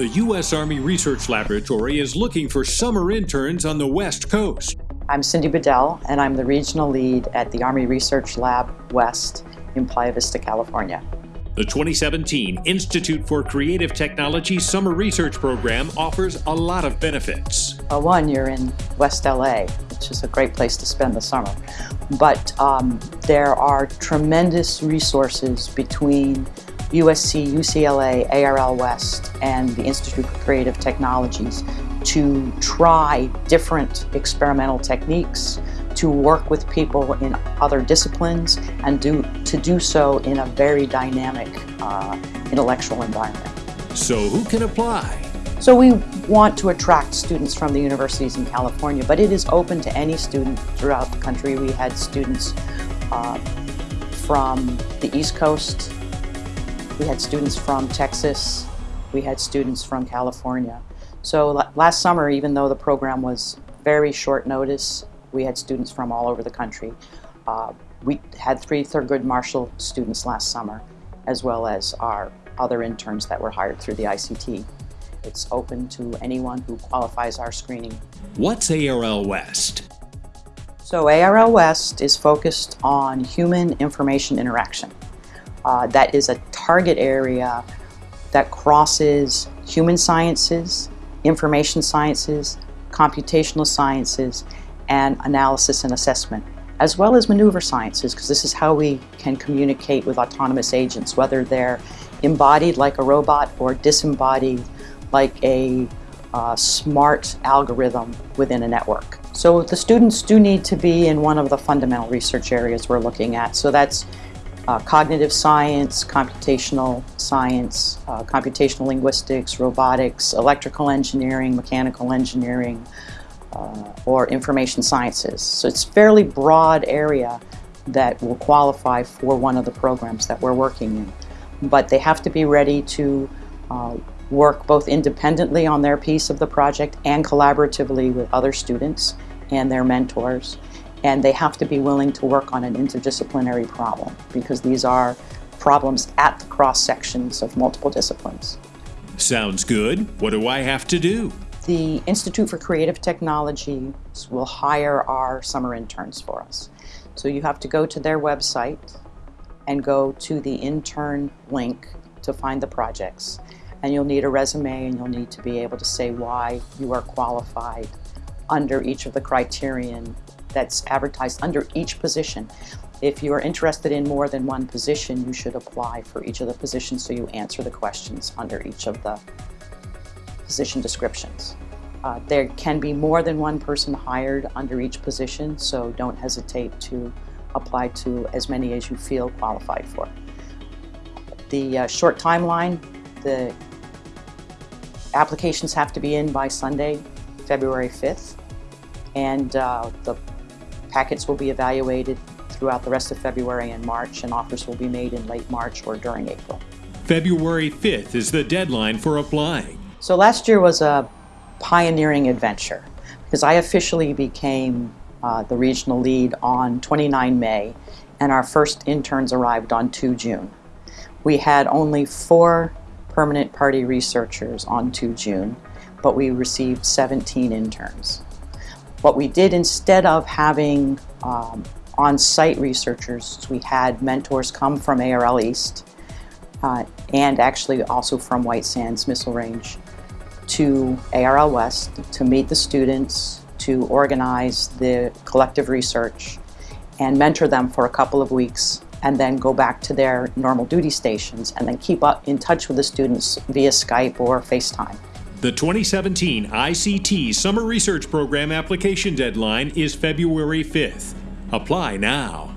The U.S. Army Research Laboratory is looking for summer interns on the West Coast. I'm Cindy Bedell, and I'm the regional lead at the Army Research Lab West in Playa Vista, California. The 2017 Institute for Creative Technology Summer Research Program offers a lot of benefits. Well, one, you're in West LA, which is a great place to spend the summer. But um, there are tremendous resources between USC, UCLA, ARL West, and the Institute for Creative Technologies to try different experimental techniques, to work with people in other disciplines, and do, to do so in a very dynamic uh, intellectual environment. So who can apply? So we want to attract students from the universities in California, but it is open to any student throughout the country. We had students uh, from the East Coast, we had students from Texas. We had students from California. So last summer, even though the program was very short notice, we had students from all over the country. Uh, we had three Thurgood Marshall students last summer, as well as our other interns that were hired through the ICT. It's open to anyone who qualifies our screening. What's ARL West? So ARL West is focused on human information interaction. Uh, that is a target area that crosses human sciences, information sciences, computational sciences, and analysis and assessment, as well as maneuver sciences, because this is how we can communicate with autonomous agents, whether they're embodied like a robot or disembodied like a uh, smart algorithm within a network. So the students do need to be in one of the fundamental research areas we're looking at. So that's uh, cognitive science, computational science, uh, computational linguistics, robotics, electrical engineering, mechanical engineering, uh, or information sciences. So it's fairly broad area that will qualify for one of the programs that we're working in. But they have to be ready to uh, work both independently on their piece of the project and collaboratively with other students and their mentors and they have to be willing to work on an interdisciplinary problem because these are problems at the cross sections of multiple disciplines. Sounds good. What do I have to do? The Institute for Creative Technology will hire our summer interns for us. So you have to go to their website and go to the intern link to find the projects. And you'll need a resume and you'll need to be able to say why you are qualified under each of the criterion that's advertised under each position. If you are interested in more than one position, you should apply for each of the positions so you answer the questions under each of the position descriptions. Uh, there can be more than one person hired under each position, so don't hesitate to apply to as many as you feel qualified for. The uh, short timeline, the applications have to be in by Sunday, February 5th, and uh, the Packets will be evaluated throughout the rest of February and March, and offers will be made in late March or during April. February 5th is the deadline for applying. So last year was a pioneering adventure because I officially became uh, the regional lead on 29 May and our first interns arrived on 2 June. We had only four permanent party researchers on 2 June, but we received 17 interns. What we did instead of having um, on-site researchers, we had mentors come from ARL East uh, and actually also from White Sands Missile Range to ARL West to meet the students, to organize the collective research and mentor them for a couple of weeks and then go back to their normal duty stations and then keep up in touch with the students via Skype or FaceTime. The 2017 ICT Summer Research Program application deadline is February 5th. Apply now.